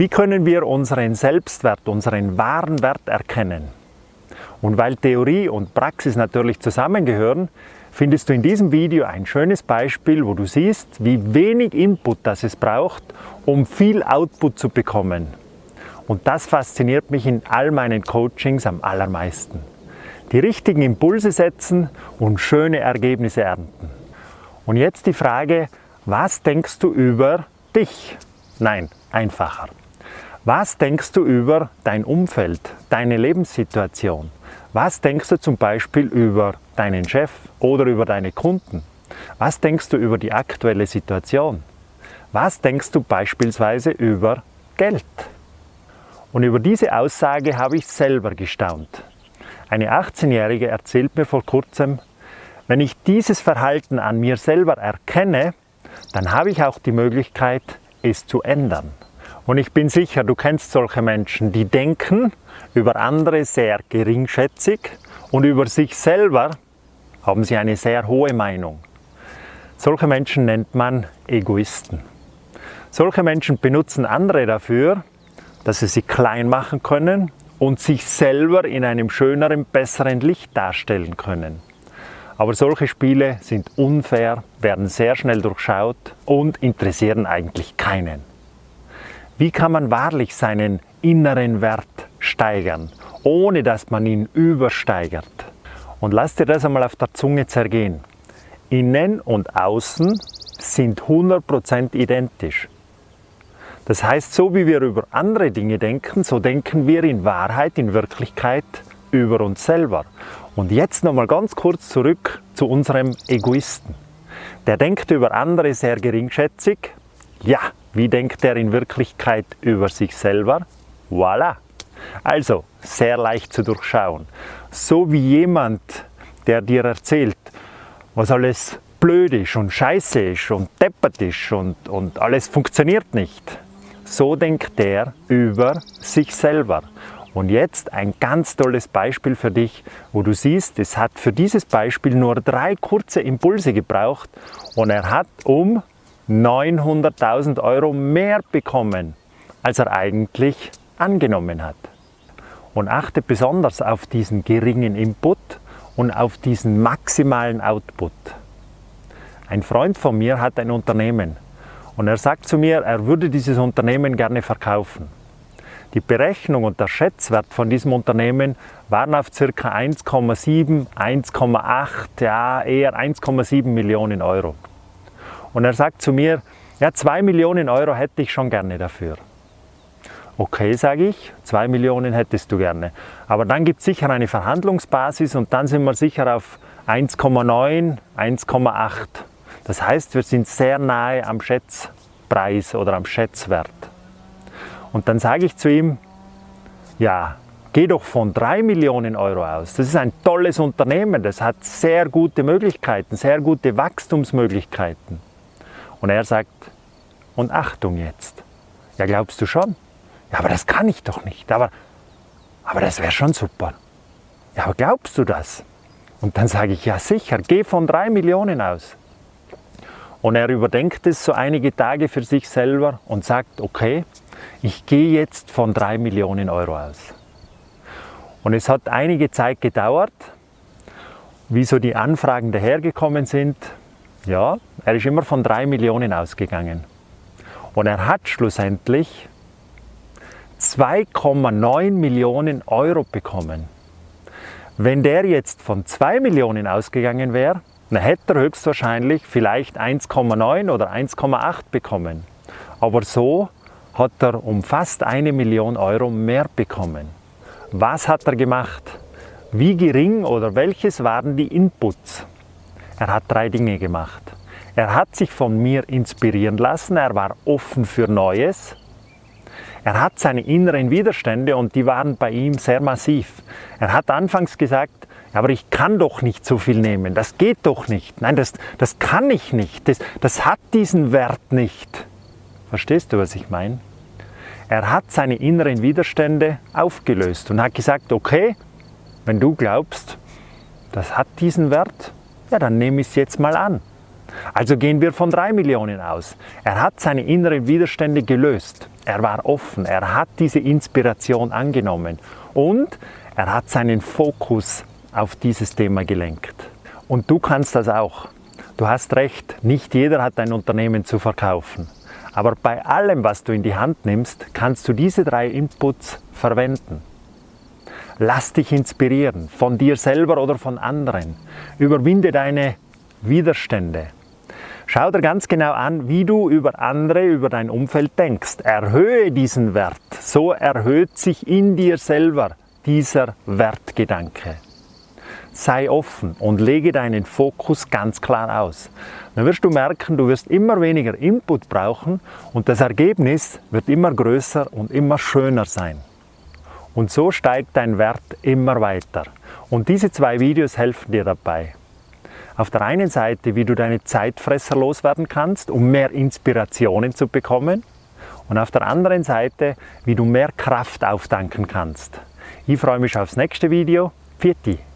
Wie können wir unseren Selbstwert, unseren wahren Wert erkennen? Und weil Theorie und Praxis natürlich zusammengehören, findest du in diesem Video ein schönes Beispiel, wo du siehst, wie wenig Input das es braucht, um viel Output zu bekommen. Und das fasziniert mich in all meinen Coachings am allermeisten. Die richtigen Impulse setzen und schöne Ergebnisse ernten. Und jetzt die Frage, was denkst du über dich? Nein, einfacher. Was denkst du über dein Umfeld, deine Lebenssituation? Was denkst du zum Beispiel über deinen Chef oder über deine Kunden? Was denkst du über die aktuelle Situation? Was denkst du beispielsweise über Geld? Und über diese Aussage habe ich selber gestaunt. Eine 18-Jährige erzählt mir vor kurzem, wenn ich dieses Verhalten an mir selber erkenne, dann habe ich auch die Möglichkeit, es zu ändern. Und ich bin sicher, du kennst solche Menschen, die denken über andere sehr geringschätzig und über sich selber haben sie eine sehr hohe Meinung. Solche Menschen nennt man Egoisten. Solche Menschen benutzen andere dafür, dass sie sie klein machen können und sich selber in einem schöneren, besseren Licht darstellen können. Aber solche Spiele sind unfair, werden sehr schnell durchschaut und interessieren eigentlich keinen. Wie kann man wahrlich seinen inneren Wert steigern, ohne dass man ihn übersteigert? Und lass dir das einmal auf der Zunge zergehen. Innen und außen sind 100% identisch. Das heißt, so wie wir über andere Dinge denken, so denken wir in Wahrheit, in Wirklichkeit über uns selber. Und jetzt nochmal ganz kurz zurück zu unserem Egoisten. Der denkt über andere sehr geringschätzig. Ja, wie denkt er in Wirklichkeit über sich selber? Voilà! Also, sehr leicht zu durchschauen. So wie jemand, der dir erzählt, was alles blöd ist und scheiße ist und deppert ist und, und alles funktioniert nicht. So denkt der über sich selber. Und jetzt ein ganz tolles Beispiel für dich, wo du siehst, es hat für dieses Beispiel nur drei kurze Impulse gebraucht und er hat um 900.000 Euro mehr bekommen, als er eigentlich angenommen hat. Und achte besonders auf diesen geringen Input und auf diesen maximalen Output. Ein Freund von mir hat ein Unternehmen und er sagt zu mir, er würde dieses Unternehmen gerne verkaufen. Die Berechnung und der Schätzwert von diesem Unternehmen waren auf ca. 1,7, 1,8, ja eher 1,7 Millionen Euro. Und er sagt zu mir, ja, 2 Millionen Euro hätte ich schon gerne dafür. Okay, sage ich, 2 Millionen hättest du gerne. Aber dann gibt es sicher eine Verhandlungsbasis und dann sind wir sicher auf 1,9, 1,8. Das heißt, wir sind sehr nahe am Schätzpreis oder am Schätzwert. Und dann sage ich zu ihm, ja, geh doch von 3 Millionen Euro aus. Das ist ein tolles Unternehmen, das hat sehr gute Möglichkeiten, sehr gute Wachstumsmöglichkeiten. Und er sagt, und Achtung jetzt. Ja, glaubst du schon? Ja, aber das kann ich doch nicht. Aber, aber das wäre schon super. Ja, aber glaubst du das? Und dann sage ich, ja sicher, geh von drei Millionen aus. Und er überdenkt es so einige Tage für sich selber und sagt, okay, ich gehe jetzt von drei Millionen Euro aus. Und es hat einige Zeit gedauert, wie so die Anfragen dahergekommen sind. Ja, er ist immer von drei Millionen ausgegangen. Und er hat schlussendlich 2,9 Millionen Euro bekommen. Wenn der jetzt von 2 Millionen ausgegangen wäre, dann hätte er höchstwahrscheinlich vielleicht 1,9 oder 1,8 bekommen. Aber so hat er um fast eine Million Euro mehr bekommen. Was hat er gemacht? Wie gering oder welches waren die Inputs? Er hat drei Dinge gemacht. Er hat sich von mir inspirieren lassen, er war offen für Neues. Er hat seine inneren Widerstände und die waren bei ihm sehr massiv. Er hat anfangs gesagt, aber ich kann doch nicht so viel nehmen, das geht doch nicht. Nein, das, das kann ich nicht, das, das hat diesen Wert nicht. Verstehst du, was ich meine? Er hat seine inneren Widerstände aufgelöst und hat gesagt, okay, wenn du glaubst, das hat diesen Wert, ja, dann nehme ich es jetzt mal an. Also gehen wir von 3 Millionen aus. Er hat seine inneren Widerstände gelöst. Er war offen. Er hat diese Inspiration angenommen. Und er hat seinen Fokus auf dieses Thema gelenkt. Und du kannst das auch. Du hast recht, nicht jeder hat ein Unternehmen zu verkaufen. Aber bei allem, was du in die Hand nimmst, kannst du diese drei Inputs verwenden. Lass dich inspirieren, von dir selber oder von anderen. Überwinde deine Widerstände. Schau dir ganz genau an, wie du über andere, über dein Umfeld denkst. Erhöhe diesen Wert. So erhöht sich in dir selber dieser Wertgedanke. Sei offen und lege deinen Fokus ganz klar aus. Dann wirst du merken, du wirst immer weniger Input brauchen und das Ergebnis wird immer größer und immer schöner sein. Und so steigt dein Wert immer weiter. Und diese zwei Videos helfen dir dabei. Auf der einen Seite, wie du deine Zeitfresser loswerden kannst, um mehr Inspirationen zu bekommen. Und auf der anderen Seite, wie du mehr Kraft auftanken kannst. Ich freue mich aufs nächste Video. Pfiat